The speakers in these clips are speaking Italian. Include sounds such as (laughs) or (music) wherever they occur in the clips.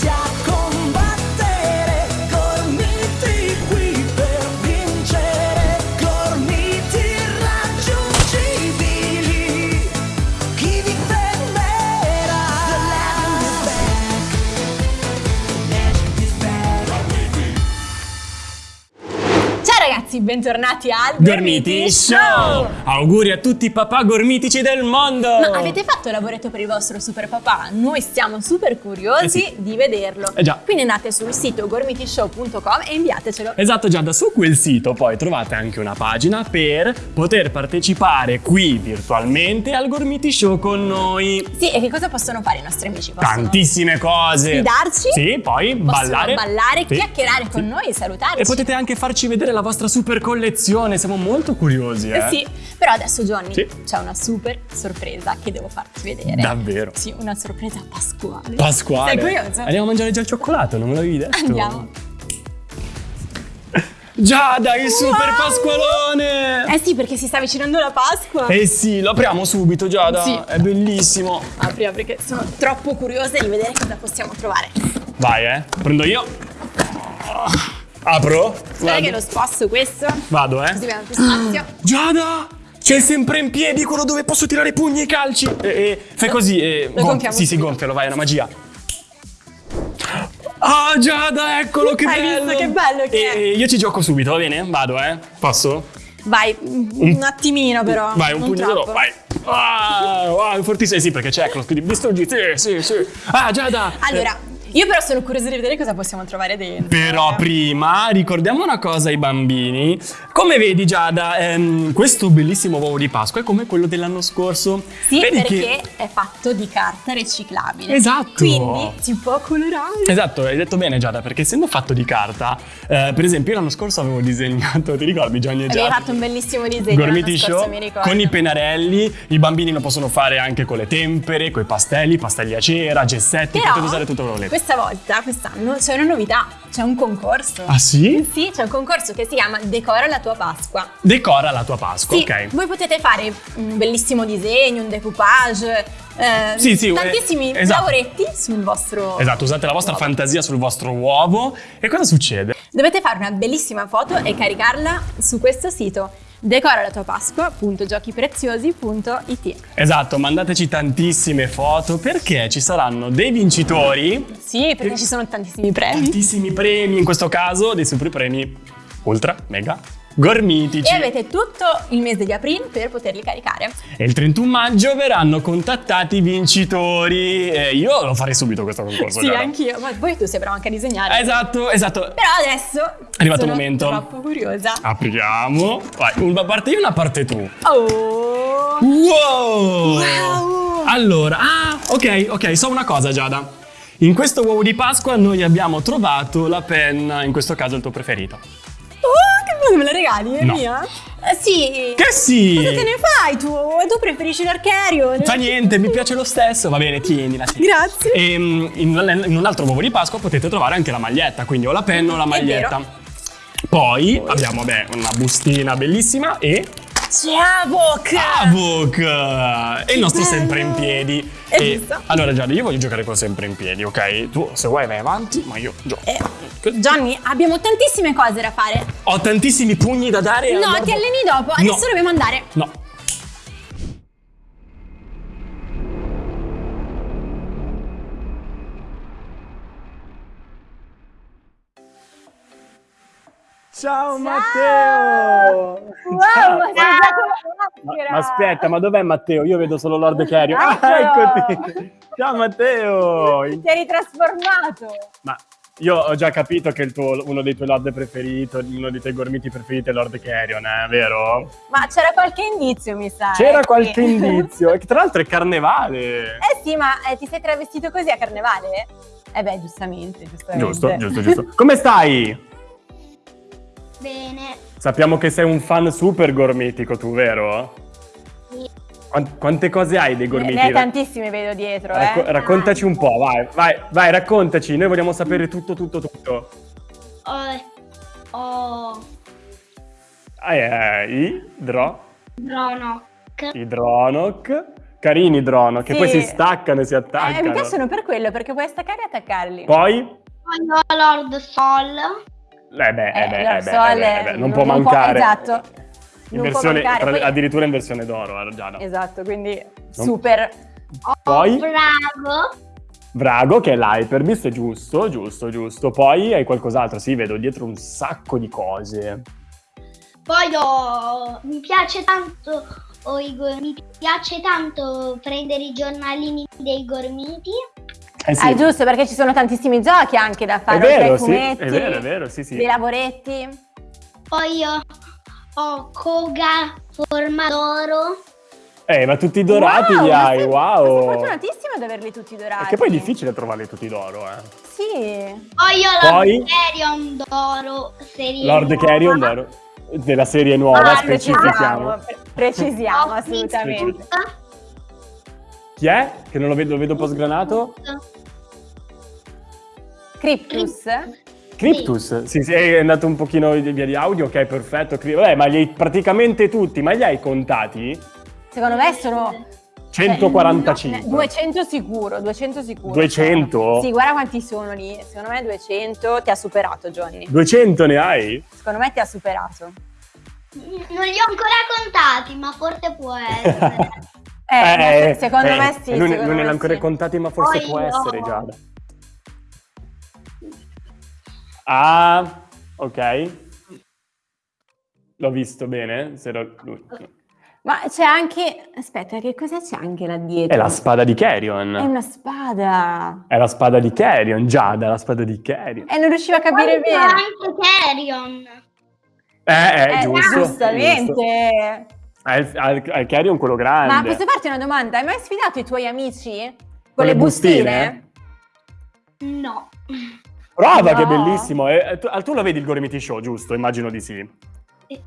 家。Bentornati al Gormiti Show! Auguri a tutti i papà gormitici del mondo! Ma avete fatto il lavoretto per il vostro super papà? Noi siamo super curiosi Eh sì. di vederlo. Eh già. Quindi andate sul sito gormitishow.com e inviatecelo. Esatto Giada, su quel sito poi trovate anche una pagina per poter partecipare qui virtualmente al Gormiti Show con noi. Sì, e che cosa possono fare i nostri amici? Possono Tantissime cose. Sfidarci? Sì, poi ballare. ballare, Sì. chiacchierare con Sì. noi, salutarci. E potete anche farci vedere la vostra super collezione, siamo molto curiosi, eh. Sì, però adesso Johnny Sì. c'è una super sorpresa che devo farti vedere. Davvero? Sì, una sorpresa pasquale. Pasquale. Sei curioso? Andiamo a mangiare già il cioccolato, non me l'avevi detto? Andiamo. Giada, il super Wow! pasqualone! Eh sì, perché si sta avvicinando la Pasqua. Eh sì, lo apriamo subito Giada, Sì. è bellissimo. Apri, apri, che sono troppo curiosa di vedere cosa possiamo trovare. Vai, eh. Prendo io. Apro. Vado. che lo sposto questo, Vado, così eh. abbiamo più spazio. (gasps) Giada! C'è sempre in piedi quello dove posso tirare i pugni e i calci. E, e fai così. E, lo gonfiamo sì, sì, gonfialo, vai, è una magia. Ah, Giada, eccolo che Hai bello! visto che bello che e, è? Io ci gioco subito, va bene? Vado, eh. Posso? Vai, un attimino però. Vai, un non pugno solo, troppo. vai. Ah, wow, fortissimo. Eh sì, perché c'è Closco di distruggi. Sì, sì, sì. Ah, Giada. Allora, io però sono curiosa di vedere cosa possiamo trovare dentro. Però prima ricordiamo una cosa ai bambini. Come vedi Giada, ehm, questo bellissimo uovo di Pasqua è come quello dell'anno scorso. Sì, Vedi perché che- è fatto di carta riciclabile. Esatto. Quindi si può colorare. Esatto, hai detto bene Giada, perché essendo fatto di carta, eh, per esempio io l'anno scorso avevo disegnato, ti ricordi Gianni e Avevi Giada? fatto un bellissimo disegno Gormiti scorso, Show mi ricordo. con i pennarelli, i bambini lo possono fare anche con le tempere, con i pastelli, pastelli a cera, gessetti, Però potete usare tutto quello che volete. Questa volta, quest'anno, c'è una novità, c'è un concorso. Ah sì? Sì, c'è un concorso che si chiama Decora la tua Pasqua. Decora la tua Pasqua, Sì, ok. voi potete fare un bellissimo disegno, un decoupage, eh, Sì, sì, eh, tantissimi esatto. lavoretti sul vostro... Esatto, usate la vostra uovo. fantasia sul vostro uovo e cosa succede? Dovete fare una bellissima foto e caricarla su questo sito decora la tua Pasqua.giochipreziosi.it Esatto, mandateci tantissime foto perché ci saranno dei vincitori, Sì, perché ci sono tantissimi premi. tantissimi premi, in questo caso dei super premi ultra, mega, gormitici. E avete tutto il mese di aprile per poterli caricare. E il 31 maggio verranno contattati i vincitori. E io lo farei subito questo concorso. Sì, anch'io, ma poi tu sei bravo anche a disegnare. Esatto, esatto. Però adesso È arrivato il sono momento. troppo curiosa. Apriamo. Vai, una parte io, una parte tu. Oh! Wow! Wow! Allora, ah, ok, ok, so una cosa Giada. In questo uovo di Pasqua noi abbiamo trovato la penna, in questo caso il tuo preferito. Che bello, me la regali? È No. mia? Eh, sì. Che sì! Cosa te ne fai tu? E tu preferisci l'archerio? Fa niente, mi piace lo stesso. Va bene, tienila. tienila. Grazie. E mm, in, in un altro uovo di Pasqua potete trovare anche la maglietta, quindi o la penna o la maglietta. Poi abbiamo beh, una bustina bellissima e C'è Avok! Avok! E il nostro bello. sempre in piedi. È E- giusto. allora Giada, io voglio giocare con sempre in piedi, ok? Tu se vuoi vai avanti, ma io gioco. Eh, Johnny, abbiamo tantissime cose da fare. Ho tantissimi pugni da dare. No, ti alleni dopo. Adesso No. dobbiamo andare. No. Ciao, Matteo! Wow, ma già con la Ma, ma aspetta, ma dov'è Matteo? Io vedo solo Lord Carrier. Ah, Eccolo! eccoti! Ciao Matteo! Ti eri trasformato. Ma io ho già capito che tuo- uno dei tuoi Lord preferiti, uno dei tuoi gormiti preferiti è Lord Carrion, eh, vero? Ma c'era qualche indizio, mi sa. C'era eh, qualche sì. indizio, tra l'altro è carnevale. Eh sì, ma eh, ti sei travestito così a carnevale? Eh beh, giustamente, giustamente. Giusto, giusto, giusto. Come stai? Bene. Sappiamo che sei un fan super gormitico tu, vero? Sì. Quante cose hai dei Ne, gormiti? ne hai tantissimi, vedo dietro, Racco- eh. raccontaci un po', vai, vai, vai, raccontaci. Noi vogliamo sapere tutto, tutto, tutto. Ho, ho Ah, eh, idro, Dronok, idronok. Carini Drono, che Sì. poi si staccano e si Eh, attaccano. mi piacciono per quello, perché puoi staccare e attaccarli. Poi? Poi ho Lord Sol. Eh beh, eh Eh, beh, eh beh, eh beh, eh beh, non, non- può non può- mancare. esatto. In Non può versione- tra- poi- Addirittura in versione d'oro, eh, Giada. Esatto, quindi super. Ho Poi? Brago. Vrago, che è l'Hyper Beast, giusto, giusto, giusto. Poi hai qualcos'altro, sì, vedo dietro un sacco di cose. Poi ho... Mi piace tanto... ho i go- Mi piace tanto prendere i giornalini dei gormiti. Eh sì, Ah, giusto, perché ci sono tantissimi giochi anche da è fare, oltre ai vero, sì, fumetti, è vero, è vero, sì, sì. dei lavoretti. Poi ho, ho Koga forma d'oro. Eh, ma tutti dorati Wow, li ma hai, sei- wow. Sei fortunatissimo ad averli tutti dorati. Perché poi è difficile trovarli tutti d'oro, eh. Sì. Poi ho Poi? Lord Carrion d'oro. serie Lord nuova. Carrion d'oro. Della serie nuova, Ah, specifichiamo. precisiamo, pre- precisiamo assolutamente. Chi è? Che non lo vedo, lo vedo un po' sgranato. Cryptus. Cryptus, sì, sì, è andato un pochino via di audio, ok, perfetto. Vabbè, ma li hai praticamente tutti, ma li hai contati? Secondo me sono 145. No, 200 sicuro, 200 sicuro. 200? Sì, guarda quanti sono lì. Secondo me 200 ti ha superato, Johnny. 200 ne hai? Secondo me ti ha superato. Non li ho ancora contati, ma forse può essere. (laughs) Eh, ma se- secondo eh, me sì. Non, secondo non me ne ha ancora sì. contati, ma forse Poi può io- essere, Giada. Ah, ok. L'ho visto bene. Se lo- lui- Ma c'è anche... Aspetta, che cosa c'è anche là dietro? È la spada di Carrion. È una spada. È la spada di Carrion, Giada, la spada di Carrion. E non riuscivo a capire c'è bene. anche Carrion. Eh, eh, Eh, giusto. giustamente. giusto. È il- è il Carrion quello grande. Ma posso farti una domanda? Hai mai sfidato i tuoi amici? Con, Con le bustine? bustine? No. Prova No. che bellissimo. Eh, eh, tu, ah, tu lo vedi il Gormiti Show, giusto? Immagino di sì. Sì.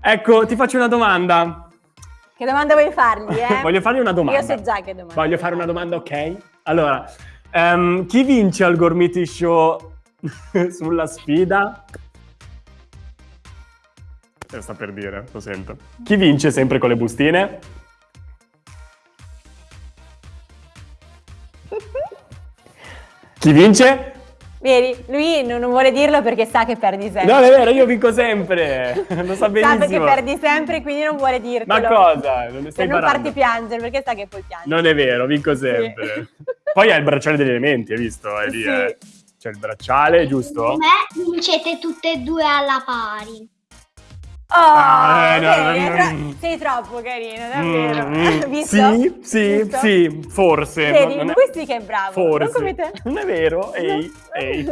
Ecco, ti faccio una domanda. Che domanda vuoi fargli, eh? (laughs) Voglio fargli una domanda. Io so già che domanda. Voglio fare una domanda, ok? Allora, ehm, chi vince al Gormiti Show (laughs) sulla sfida? Eh, sta per dire, lo sento. Chi vince sempre con le bustine? Chi vince? Vedi, lui non, non vuole dirlo perché sa che perdi sempre. No, è vero, io vinco sempre. (laughs) Lo sa sa perché benissimo. perdi sempre, quindi non vuole dirtelo. Ma cosa? Non ne Per stai non imparando? farti piangere, perché sa che poi piangi. Non è vero, vinco sempre. Poi hai il bracciale degli elementi, hai visto? È lì, Sì. eh. C'è il bracciale, giusto? Me vincete tutte e due alla pari. Oh, Ah, eh, no, vedi, no, è tro- mm. sei troppo carino, davvero. (laughs) Mm, Visto? Sì, sì, Visto? sì, forse. Vedi, non è- lui sì che è bravo. Forse. Non come te. (laughs) Non è vero, ehi, ehi.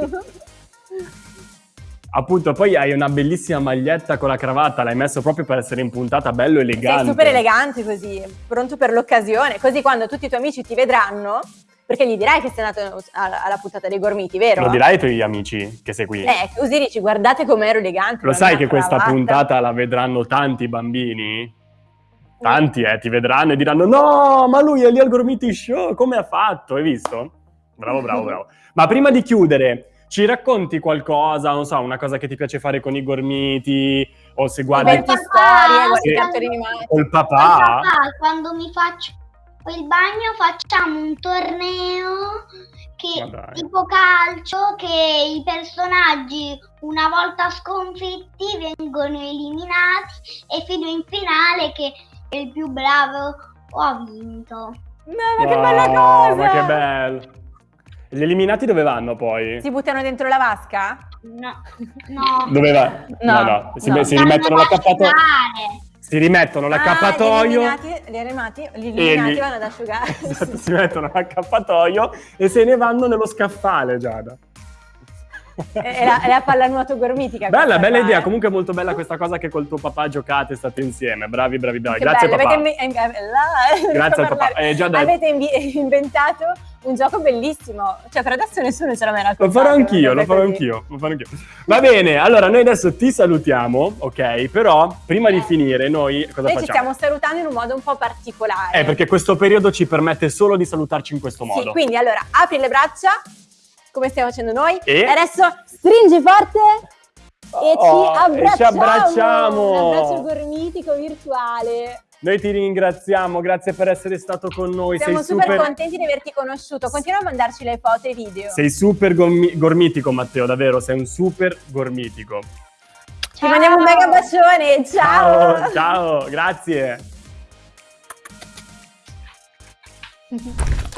Appunto, poi hai una bellissima maglietta con la cravatta, l'hai messo proprio per essere impuntata, bello elegante. Sei super elegante così, pronto per l'occasione. Così quando tutti i tuoi amici ti vedranno, perché gli dirai che sei andato alla, alla puntata dei gormiti, vero? Lo dirai ai tuoi amici che sei qui. Eh, così dici, guardate com'ero elegante. Lo con sai che questa cravatta." puntata la vedranno tanti bambini? Tanti, eh, ti vedranno e diranno no, ma lui è lì al Gormiti Show, come ha fatto? Hai visto? Bravo, bravo, (laughs) bravo. Ma prima di chiudere, ci racconti qualcosa, non so, una cosa che ti piace fare con i gormiti o se guardi Inventi Papà, storie, guardi sì. i cartoni animati. col papà. papà, quando mi faccio il bagno facciamo un torneo che, tipo calcio che i personaggi una volta sconfitti vengono eliminati e fino in finale che il più bravo ha vinto. No, ma che bella Wow, cosa! Ma che bello. Gli eliminati dove vanno poi? Si buttano dentro la vasca? No, (laughs) no. Dove va? No, no, Si, no. si rimettono l'accappatoio. Asciugare. Si rimettono l'accappatoio. Ah, gli eliminati, gli eliminati, vanno ad asciugare. (laughs) Esatto, si mettono l'accappatoio e se ne vanno nello scaffale, Giada. è, la, è la pallanuoto gormitica. Bella, bella qua, idea. eh. Comunque molto bella questa cosa che col tuo papà giocate, state insieme. Bravi, bravi, bravi. Che Grazie bello, papà. avete eh, eh, là, (laughs) Grazie al papà. Eh, già da- Avete (laughs) inventato un gioco bellissimo. Cioè, per adesso nessuno ce l'ha mai Lo raccontato. farò anch'io, lo farò anch'io, lo farò anch'io. Va bene, allora noi adesso ti salutiamo, ok? Però prima di finire noi cosa Noi ci facciamo? stiamo salutando in un modo un po' particolare. Eh, perché questo periodo ci permette solo di salutarci in questo Sì, modo. quindi allora apri le braccia, come stiamo facendo noi, E? adesso stringi forte e Oh, ci e ci abbracciamo. abbracciamo. Un abbraccio gormitico virtuale. Noi ti ringraziamo, grazie per essere stato con noi. Siamo sei super, super, contenti di averti conosciuto. Continua a mandarci le foto e i video. sei super gormi- gormitico, Matteo, davvero, sei un super gormitico. Ti mandiamo un mega bacione. Ciao. Ciao, ciao, grazie. (laughs)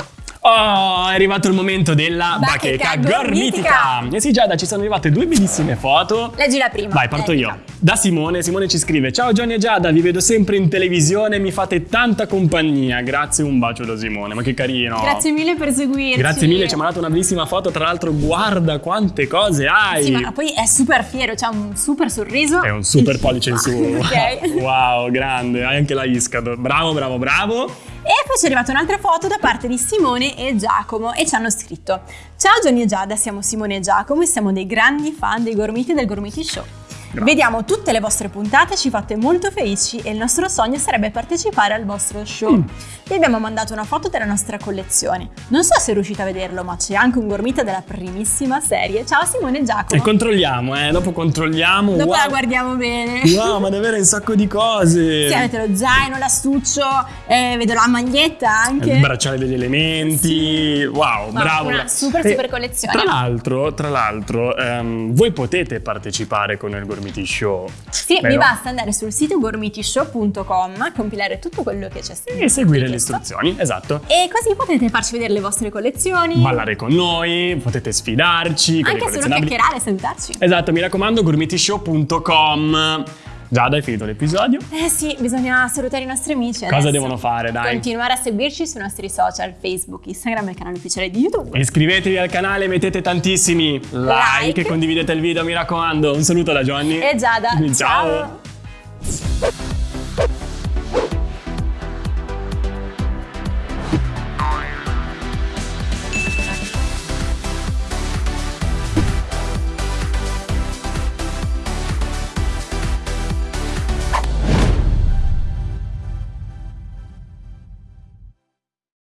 Oh, è arrivato il momento della Bacheca bacheca gormitica. Eh sì, Giada, ci sono arrivate due bellissime foto. Leggi la prima. Vai, parto io. Da Simone, Simone ci scrive: Ciao Johnny e Giada, vi vedo sempre in televisione, mi fate tanta compagnia. Grazie, un bacio da Simone. Ma che carino. Grazie mille per seguirci. Grazie mille, ci ha mandato una bellissima foto. Tra l'altro, guarda quante cose hai. Sì, ma poi è super fiero, c'ha un super sorriso. È un super (laughs) pollice in su. Ok. (laughs) Wow, grande. Hai anche la Iscado. Bravo, bravo, bravo. E poi ci è arrivata un'altra foto da parte di Simone e Giacomo e ci hanno scritto Ciao Johnny e Giada, siamo Simone e Giacomo e siamo dei grandi fan dei Gormiti e del Gormiti Show. Grazie. Vediamo tutte le vostre puntate, ci fate molto felici e il nostro sogno sarebbe partecipare al vostro show. Mm. Vi abbiamo mandato una foto della nostra collezione. Non so se riuscite a vederlo, ma c'è anche un gormita della primissima serie. Ciao Simone e Giacomo. E controlliamo, eh. Dopo controlliamo. Dopo wow. la guardiamo bene. Wow, ma davvero un sacco di cose. Sì, avete lo zaino, l'astuccio, eh, vedo la maglietta anche. Il bracciale degli elementi. Wow, Ma bravo. una bravo. super, E super collezione. Tra l'altro, tra l'altro ehm, voi potete partecipare con il Gormiti Show. Sì, Vero? vi basta andare sul sito gormitishow.com, compilare tutto quello che c'è scritto. E seguire le istruzioni, esatto. E così potete farci vedere le vostre collezioni. Ballare con noi, potete sfidarci Anche solo chiacchierare e salutarci. Esatto, mi raccomando, gormitishow.com. Giada, hai finito l'episodio? Eh sì, bisogna salutare i nostri amici. Cosa adesso. devono fare, dai? Continuare a seguirci sui nostri social, Facebook, Instagram e il canale ufficiale di YouTube. Iscrivetevi al canale, mettete tantissimi like, Like. e condividete il video, mi raccomando. Un saluto da Johnny. E Giada, Ciao. ciao.